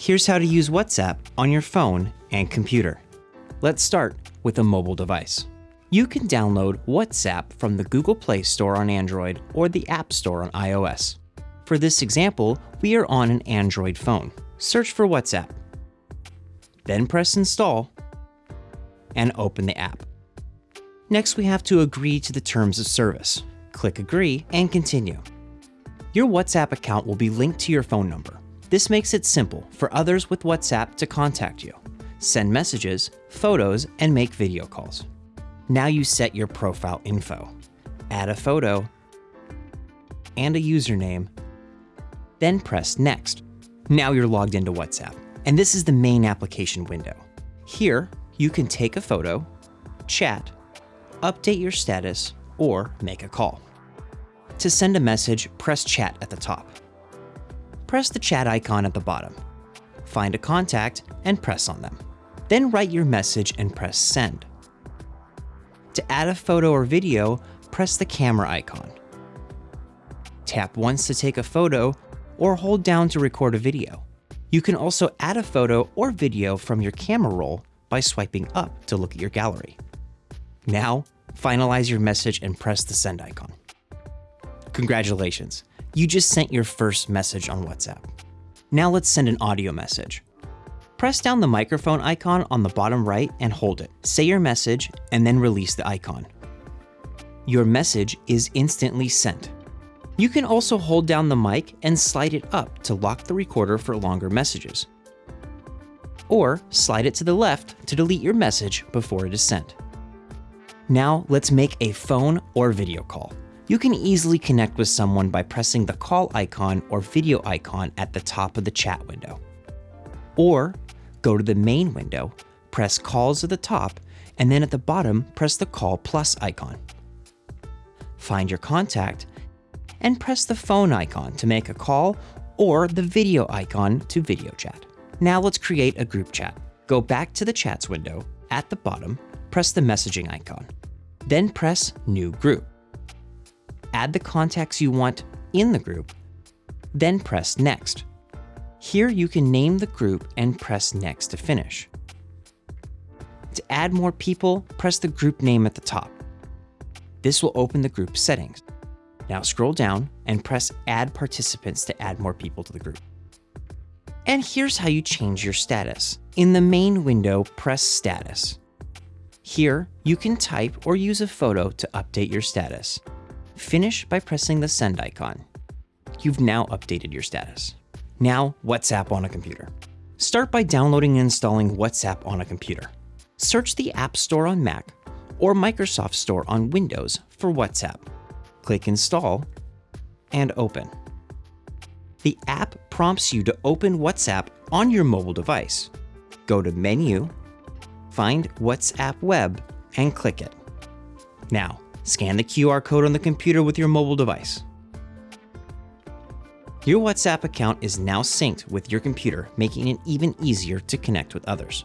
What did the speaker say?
Here's how to use WhatsApp on your phone and computer. Let's start with a mobile device. You can download WhatsApp from the Google Play Store on Android or the App Store on iOS. For this example, we are on an Android phone. Search for WhatsApp. Then press Install and open the app. Next, we have to agree to the terms of service. Click Agree and Continue. Your WhatsApp account will be linked to your phone number. This makes it simple for others with WhatsApp to contact you, send messages, photos, and make video calls. Now you set your profile info, add a photo, and a username, then press Next. Now you're logged into WhatsApp, and this is the main application window. Here, you can take a photo, chat, update your status, or make a call. To send a message, press Chat at the top. Press the chat icon at the bottom. Find a contact and press on them. Then write your message and press Send. To add a photo or video, press the camera icon. Tap once to take a photo or hold down to record a video. You can also add a photo or video from your camera roll by swiping up to look at your gallery. Now, finalize your message and press the send icon. Congratulations, you just sent your first message on WhatsApp. Now let's send an audio message. Press down the microphone icon on the bottom right and hold it. Say your message and then release the icon. Your message is instantly sent. You can also hold down the mic and slide it up to lock the recorder for longer messages. Or slide it to the left to delete your message before it is sent. Now let's make a phone or video call. You can easily connect with someone by pressing the call icon or video icon at the top of the chat window. Or go to the main window, press calls at the top, and then at the bottom, press the call plus icon. Find your contact and press the phone icon to make a call or the video icon to video chat. Now let's create a group chat. Go back to the chats window. At the bottom, press the messaging icon. Then press new group. Add the contacts you want in the group, then press next. Here you can name the group and press next to finish. To add more people, press the group name at the top. This will open the group settings. Now scroll down and press add participants to add more people to the group. And here's how you change your status. In the main window, press status. Here, you can type or use a photo to update your status. Finish by pressing the send icon. You've now updated your status. Now, WhatsApp on a computer. Start by downloading and installing WhatsApp on a computer. Search the App Store on Mac or Microsoft Store on Windows for WhatsApp click Install, and Open. The app prompts you to open WhatsApp on your mobile device. Go to Menu, find WhatsApp Web, and click it. Now, scan the QR code on the computer with your mobile device. Your WhatsApp account is now synced with your computer, making it even easier to connect with others.